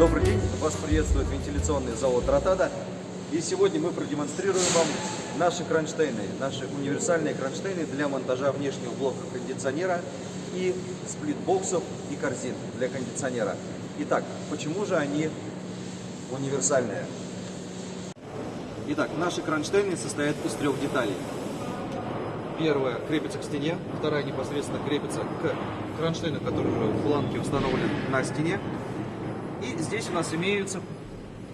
Добрый день, вас приветствует вентиляционный завод Ротада. И сегодня мы продемонстрируем вам наши кронштейны, наши универсальные кронштейны для монтажа внешнего блока кондиционера и сплитбоксов и корзин для кондиционера. Итак, почему же они универсальные? Итак, наши кронштейны состоят из трех деталей. Первая крепится к стене, вторая непосредственно крепится к кронштейну, который уже в планке установлен на стене. И здесь у нас имеются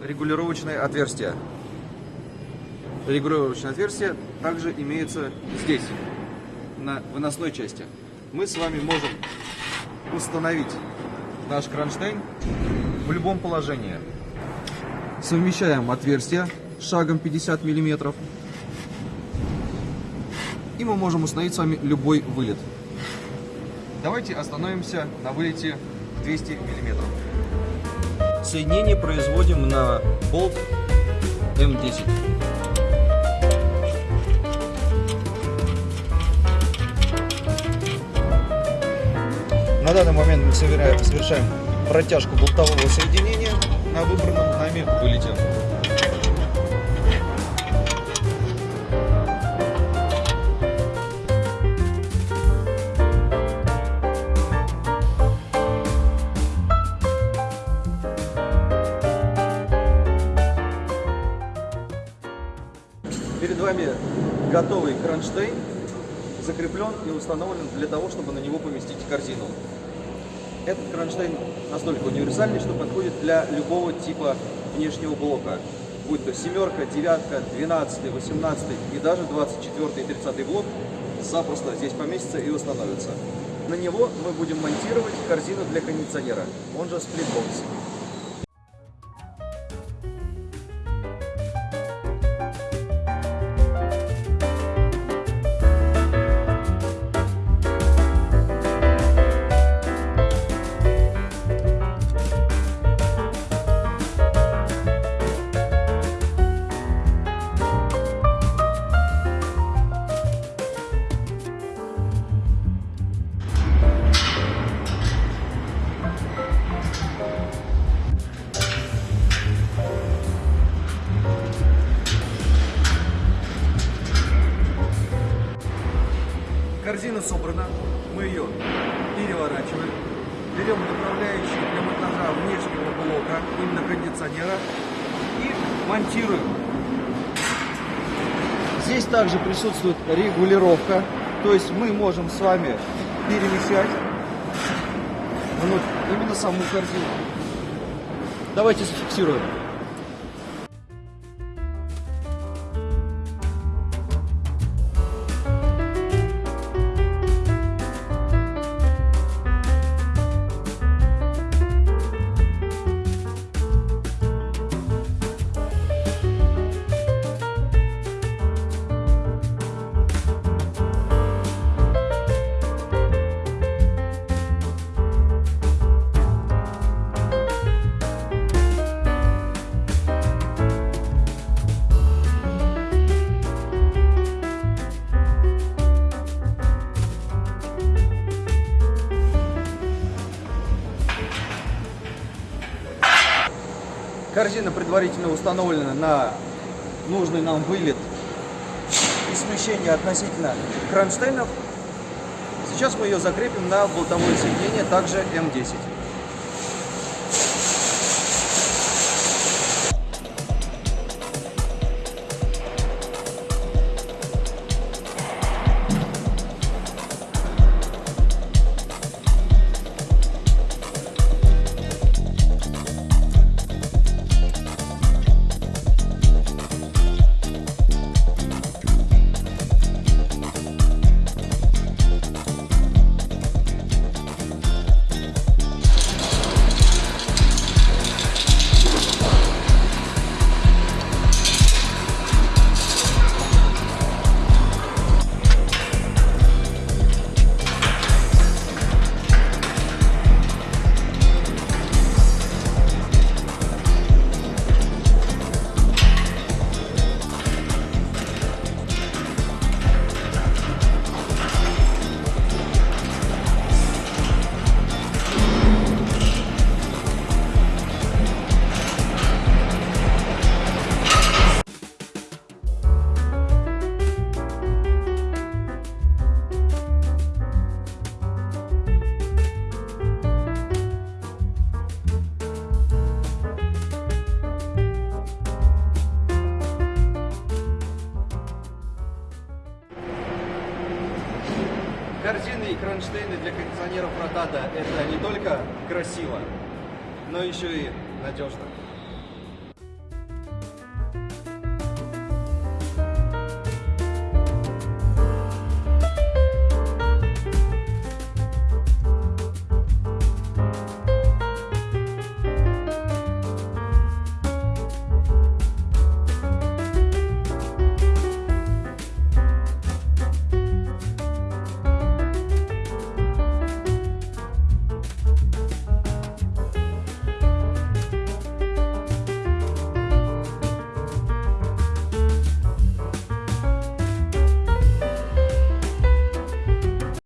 регулировочные отверстия. Регулировочные отверстия также имеются здесь, на выносной части. Мы с вами можем установить наш кронштейн в любом положении. Совмещаем отверстия шагом 50 миллиметров и мы можем установить с вами любой вылет. Давайте остановимся на вылете 200 миллиметров. Соединение производим на болт М10. На данный момент мы совершаем протяжку болтового соединения на выбранном нами вылете. Вами готовый кронштейн, закреплен и установлен для того, чтобы на него поместить корзину. Этот кронштейн настолько универсальный, что подходит для любого типа внешнего блока, будь то семерка, девятка, двенадцатый, восемнадцатый и даже двадцать четвертый и тридцатый блок, запросто здесь поместится и установится. На него мы будем монтировать корзину для кондиционера, он же сплитбокс. Корзина собрана, мы ее переворачиваем, берем направляющий для монтажа внешнего блока, именно кондиционера, и монтируем. Здесь также присутствует регулировка, то есть мы можем с вами перемещать именно саму корзину. Давайте зафиксируем. Корзина предварительно установлена на нужный нам вылет и смещение относительно кронштейнов. Сейчас мы ее закрепим на болтовое соединение, также М10. Корзины и кронштейны для кондиционеров Ротада – это не только красиво, но еще и надежно.